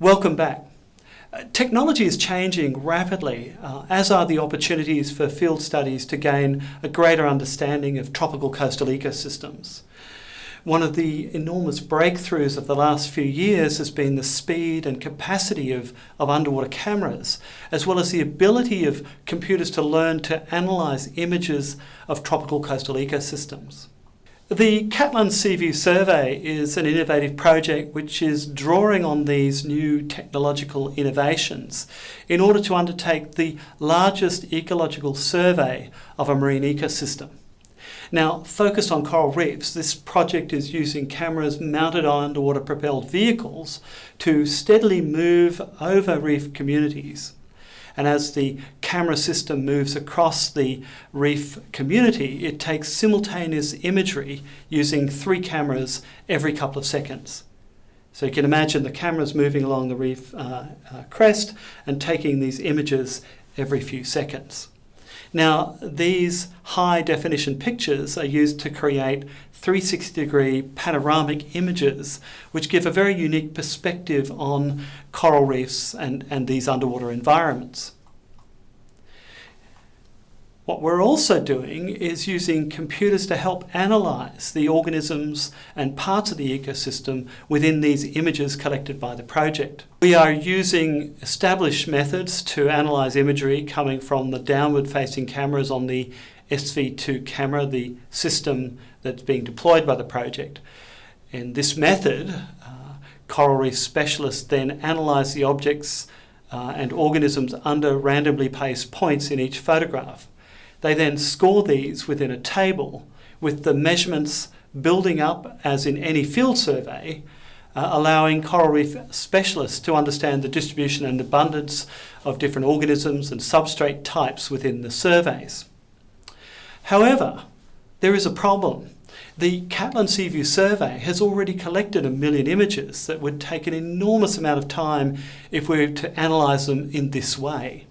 Welcome back. Uh, technology is changing rapidly, uh, as are the opportunities for field studies to gain a greater understanding of tropical coastal ecosystems. One of the enormous breakthroughs of the last few years has been the speed and capacity of, of underwater cameras, as well as the ability of computers to learn to analyse images of tropical coastal ecosystems. The Catlin Seaview Survey is an innovative project which is drawing on these new technological innovations in order to undertake the largest ecological survey of a marine ecosystem. Now, focused on coral reefs, this project is using cameras mounted on underwater propelled vehicles to steadily move over reef communities and as the camera system moves across the reef community, it takes simultaneous imagery using three cameras every couple of seconds. So you can imagine the cameras moving along the reef uh, uh, crest and taking these images every few seconds. Now, these high definition pictures are used to create 360 degree panoramic images, which give a very unique perspective on coral reefs and, and these underwater environments. What we're also doing is using computers to help analyse the organisms and parts of the ecosystem within these images collected by the project. We are using established methods to analyse imagery coming from the downward facing cameras on the SV2 camera, the system that's being deployed by the project. In this method, uh, coral reef specialists then analyse the objects uh, and organisms under randomly placed points in each photograph. They then score these within a table with the measurements building up as in any field survey, uh, allowing coral reef specialists to understand the distribution and abundance of different organisms and substrate types within the surveys. However, there is a problem. The Catlin Seaview survey has already collected a million images that would take an enormous amount of time if we were to analyse them in this way.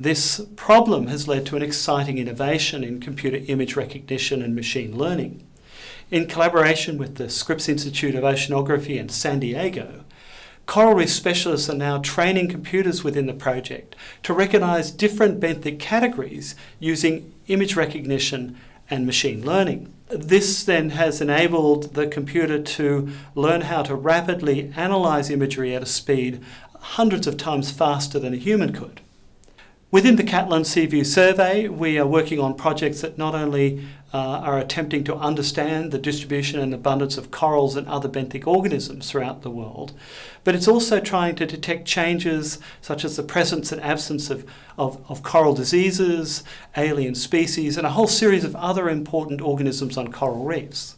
This problem has led to an exciting innovation in computer image recognition and machine learning. In collaboration with the Scripps Institute of Oceanography in San Diego, coral reef specialists are now training computers within the project to recognise different benthic categories using image recognition and machine learning. This then has enabled the computer to learn how to rapidly analyse imagery at a speed hundreds of times faster than a human could. Within the Catlin Seaview survey, we are working on projects that not only uh, are attempting to understand the distribution and abundance of corals and other benthic organisms throughout the world, but it's also trying to detect changes such as the presence and absence of, of, of coral diseases, alien species, and a whole series of other important organisms on coral reefs.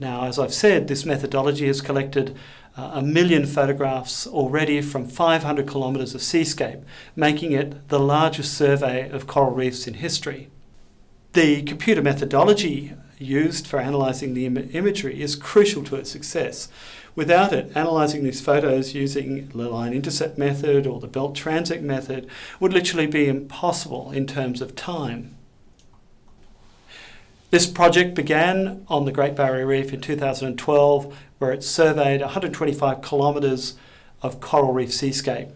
Now, as I've said, this methodology has collected uh, a million photographs already from 500 kilometres of seascape, making it the largest survey of coral reefs in history. The computer methodology used for analysing the Im imagery is crucial to its success. Without it, analysing these photos using the line intercept method or the belt transect method would literally be impossible in terms of time. This project began on the Great Barrier Reef in 2012 where it surveyed 125 kilometres of coral reef seascape.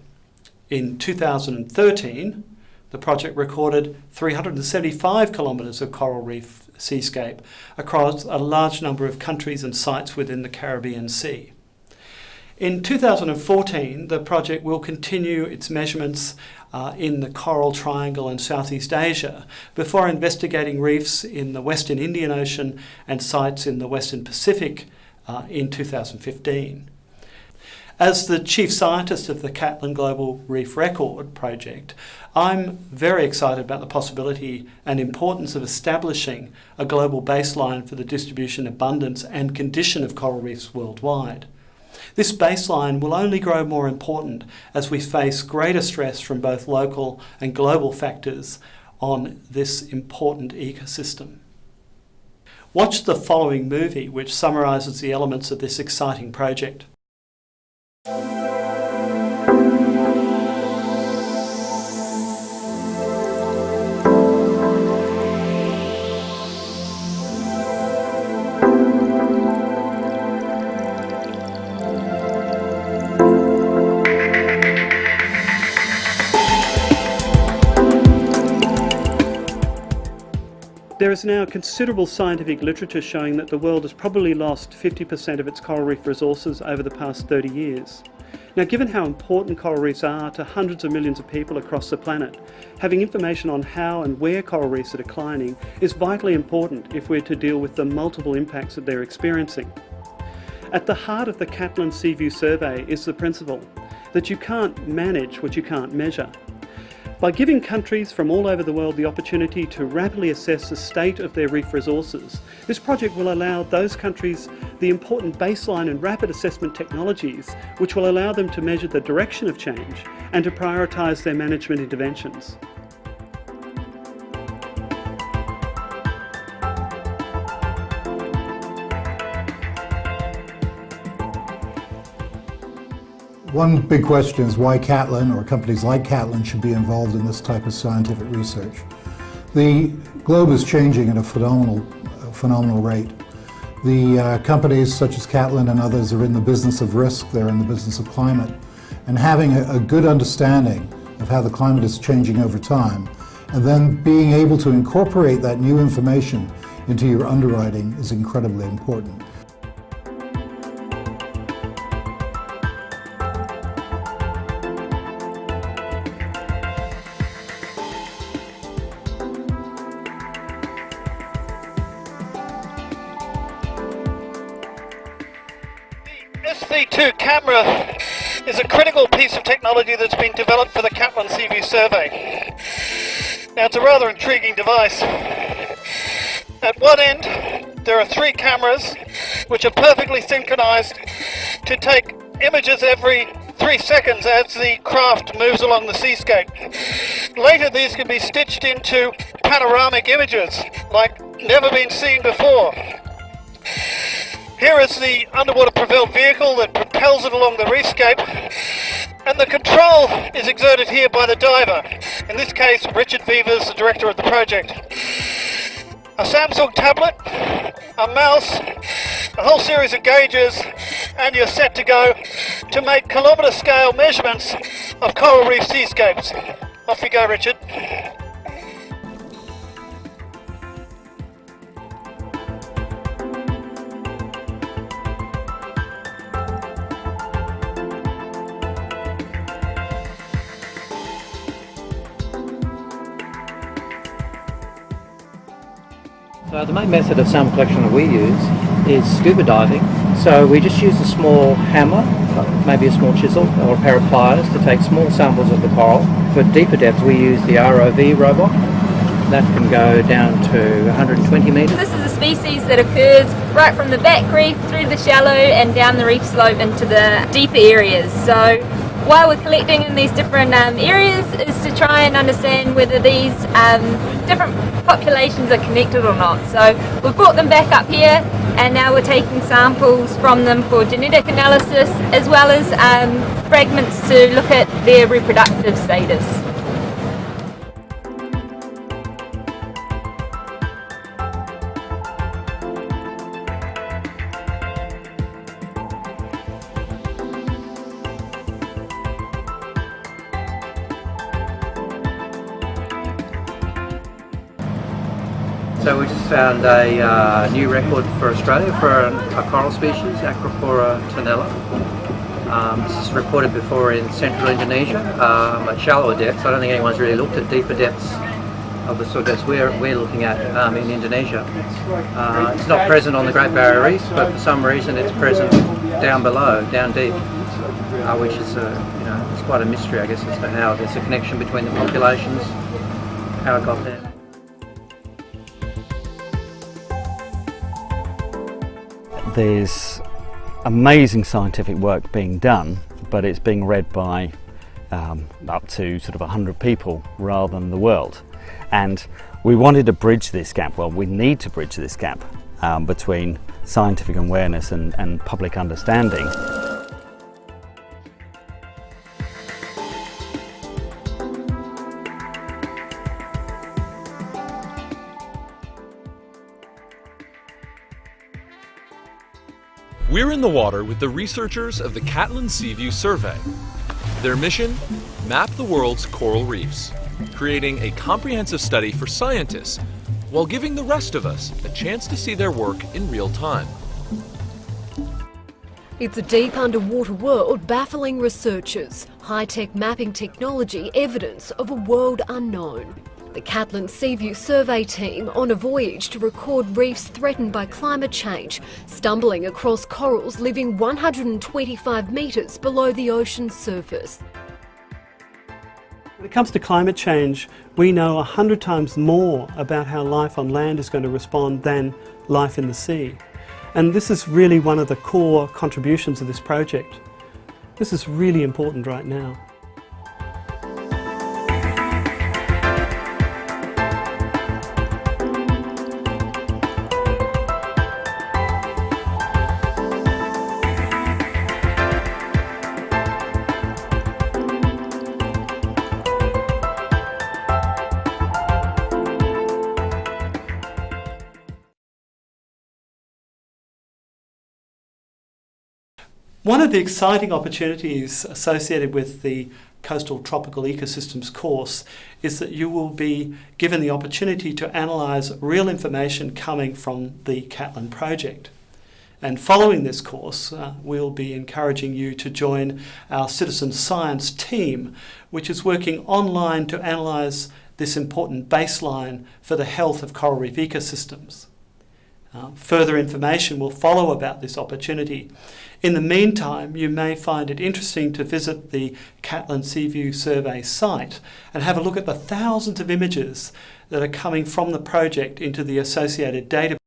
In 2013, the project recorded 375 kilometres of coral reef seascape across a large number of countries and sites within the Caribbean Sea. In 2014, the project will continue its measurements uh, in the Coral Triangle and Southeast Asia before investigating reefs in the Western Indian Ocean and sites in the Western Pacific uh, in 2015. As the chief scientist of the Catlin Global Reef Record project, I'm very excited about the possibility and importance of establishing a global baseline for the distribution, abundance and condition of coral reefs worldwide. This baseline will only grow more important as we face greater stress from both local and global factors on this important ecosystem. Watch the following movie which summarises the elements of this exciting project. There is now considerable scientific literature showing that the world has probably lost 50% of its coral reef resources over the past 30 years. Now, given how important coral reefs are to hundreds of millions of people across the planet, having information on how and where coral reefs are declining is vitally important if we're to deal with the multiple impacts that they're experiencing. At the heart of the Catlin Seaview survey is the principle that you can't manage what you can't measure. By giving countries from all over the world the opportunity to rapidly assess the state of their reef resources, this project will allow those countries the important baseline and rapid assessment technologies which will allow them to measure the direction of change and to prioritise their management interventions. One big question is why Catlin or companies like Catlin should be involved in this type of scientific research. The globe is changing at a phenomenal, phenomenal rate. The uh, companies such as Catlin and others are in the business of risk, they're in the business of climate, and having a, a good understanding of how the climate is changing over time, and then being able to incorporate that new information into your underwriting is incredibly important. Piece of technology that's been developed for the Catlin Seaview survey. Now it's a rather intriguing device. At one end there are three cameras which are perfectly synchronized to take images every three seconds as the craft moves along the seascape. Later these can be stitched into panoramic images like never been seen before. Here is the underwater propelled vehicle propels it along the reefscape and the control is exerted here by the diver, in this case Richard Vevers, the director of the project. A Samsung tablet, a mouse, a whole series of gauges and you're set to go to make kilometre scale measurements of coral reef seascapes. Off you go Richard. So the main method of sample collection that we use is scuba diving. So we just use a small hammer, maybe a small chisel or a pair of pliers to take small samples of the coral. For deeper depths we use the ROV robot. That can go down to 120 metres. This is a species that occurs right from the back reef through the shallow and down the reef slope into the deeper areas. So why we're collecting in these different um, areas is to try and understand whether these um, different populations are connected or not. So we've brought them back up here and now we're taking samples from them for genetic analysis as well as um, fragments to look at their reproductive status. So we just found a uh, new record for Australia for a, a coral species, Acropora tenella. Um, this is reported before in central Indonesia um, at shallower depths. I don't think anyone's really looked at deeper depths of the sort of depths we're, we're looking at um, in Indonesia. Uh, it's not present on the Great Barrier Reef, but for some reason it's present down below, down deep, uh, which is a, you know, it's quite a mystery I guess as to how there's a connection between the populations, how it got there. There's amazing scientific work being done, but it's being read by um, up to sort of 100 people rather than the world. And we wanted to bridge this gap, well, we need to bridge this gap um, between scientific awareness and, and public understanding. We're in the water with the researchers of the Catlin Seaview Survey. Their mission? Map the world's coral reefs, creating a comprehensive study for scientists while giving the rest of us a chance to see their work in real time. It's a deep underwater world baffling researchers. High-tech mapping technology evidence of a world unknown. The Catlin Seaview survey team on a voyage to record reefs threatened by climate change, stumbling across corals living 125 metres below the ocean's surface. When it comes to climate change, we know a hundred times more about how life on land is going to respond than life in the sea. And this is really one of the core contributions of this project. This is really important right now. One of the exciting opportunities associated with the Coastal Tropical Ecosystems course is that you will be given the opportunity to analyse real information coming from the Catlin project. And following this course, uh, we'll be encouraging you to join our citizen science team, which is working online to analyse this important baseline for the health of coral reef ecosystems. Uh, further information will follow about this opportunity. In the meantime, you may find it interesting to visit the Catlin Seaview Survey site and have a look at the thousands of images that are coming from the project into the associated database,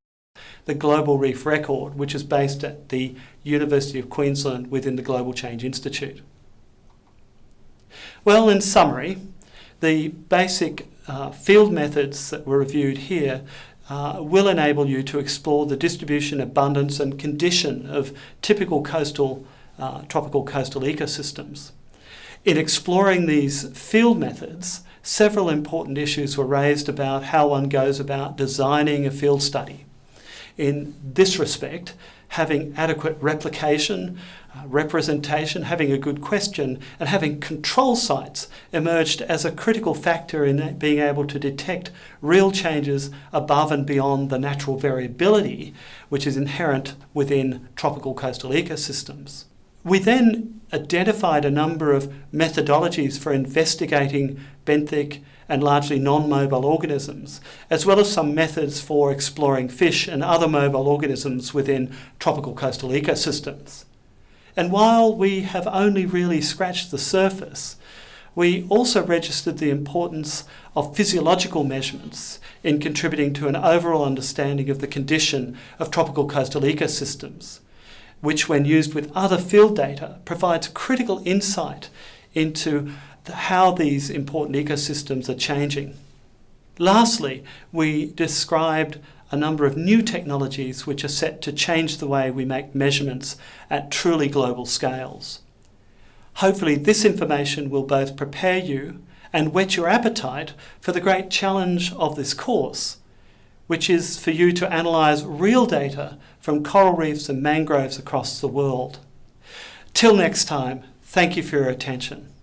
the Global Reef Record, which is based at the University of Queensland within the Global Change Institute. Well, in summary, the basic uh, field methods that were reviewed here uh, will enable you to explore the distribution, abundance and condition of typical coastal, uh, tropical coastal ecosystems. In exploring these field methods, several important issues were raised about how one goes about designing a field study. In this respect, having adequate replication, uh, representation, having a good question, and having control sites emerged as a critical factor in being able to detect real changes above and beyond the natural variability which is inherent within tropical coastal ecosystems. We then identified a number of methodologies for investigating benthic and largely non-mobile organisms, as well as some methods for exploring fish and other mobile organisms within tropical coastal ecosystems. And while we have only really scratched the surface, we also registered the importance of physiological measurements in contributing to an overall understanding of the condition of tropical coastal ecosystems, which when used with other field data provides critical insight into how these important ecosystems are changing. Lastly, we described a number of new technologies which are set to change the way we make measurements at truly global scales. Hopefully this information will both prepare you and whet your appetite for the great challenge of this course, which is for you to analyse real data from coral reefs and mangroves across the world. Till next time, thank you for your attention.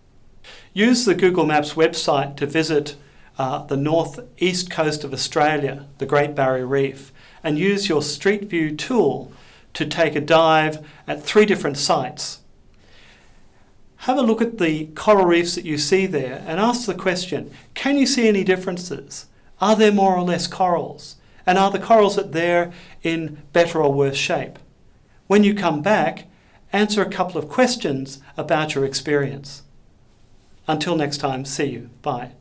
Use the Google Maps website to visit uh, the northeast coast of Australia, the Great Barrier Reef, and use your Street View tool to take a dive at three different sites. Have a look at the coral reefs that you see there and ask the question, can you see any differences? Are there more or less corals? And are the corals that there in better or worse shape? When you come back, answer a couple of questions about your experience. Until next time, see you. Bye.